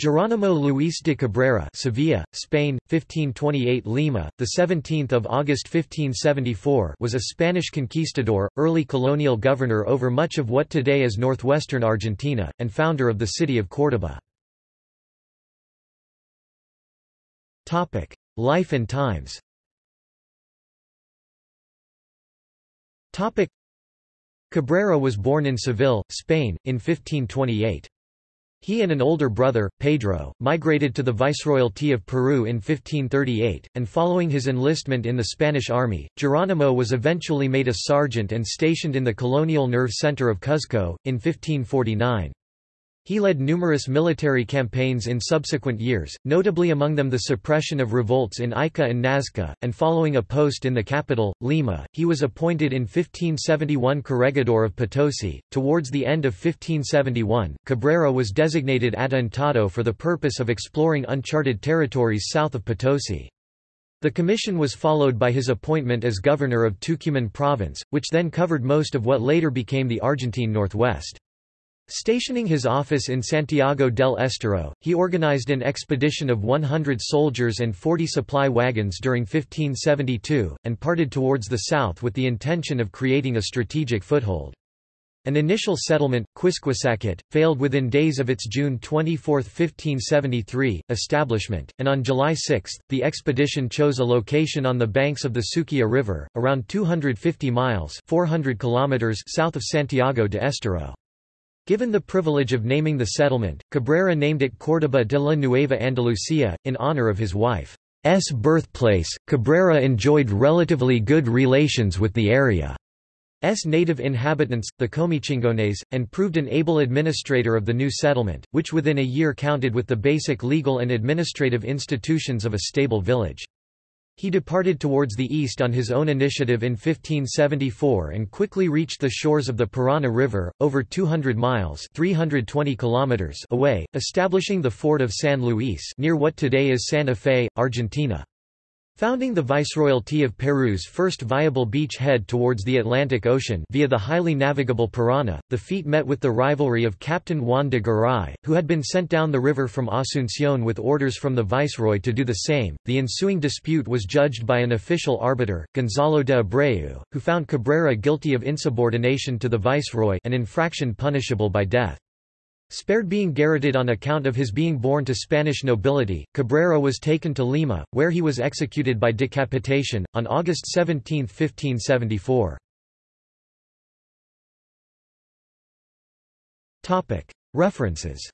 Geronimo Luis de Cabrera Sevilla, Spain, 1528 Lima, 17 August 1574 was a Spanish conquistador, early colonial governor over much of what today is northwestern Argentina, and founder of the city of Córdoba. Topic: Life and times Topic: Cabrera was born in Seville, Spain, in 1528. He and an older brother, Pedro, migrated to the Viceroyalty of Peru in 1538, and following his enlistment in the Spanish army, Geronimo was eventually made a sergeant and stationed in the colonial nerve center of Cuzco, in 1549. He led numerous military campaigns in subsequent years, notably among them the suppression of revolts in Ica and Nazca, and following a post in the capital, Lima, he was appointed in 1571 corregidor of Potosi. Towards the end of 1571, Cabrera was designated adelantado for the purpose of exploring uncharted territories south of Potosi. The commission was followed by his appointment as governor of Tucumán province, which then covered most of what later became the Argentine Northwest. Stationing his office in Santiago del Estero, he organized an expedition of 100 soldiers and 40 supply wagons during 1572, and parted towards the south with the intention of creating a strategic foothold. An initial settlement, Quisquisacate, failed within days of its June 24, 1573, establishment, and on July 6, the expedition chose a location on the banks of the Suquía River, around 250 miles 400 kilometers south of Santiago de Estero. Given the privilege of naming the settlement, Cabrera named it Córdoba de la Nueva Andalucía, in honor of his wife's birthplace. Cabrera enjoyed relatively good relations with the area's native inhabitants, the Comechingones, and proved an able administrator of the new settlement, which within a year counted with the basic legal and administrative institutions of a stable village. He departed towards the east on his own initiative in 1574 and quickly reached the shores of the Parana River, over 200 miles 320 kilometers away, establishing the fort of San Luis near what today is Santa Fe, Argentina. Founding the Viceroyalty of Peru's first viable beach head towards the Atlantic Ocean via the highly navigable Parana, the feat met with the rivalry of Captain Juan de Garay, who had been sent down the river from Asunción with orders from the viceroy to do the same. The ensuing dispute was judged by an official arbiter, Gonzalo de Abreu, who found Cabrera guilty of insubordination to the viceroy an infraction punishable by death. Spared being garroted on account of his being born to Spanish nobility, Cabrera was taken to Lima, where he was executed by decapitation, on August 17, 1574. References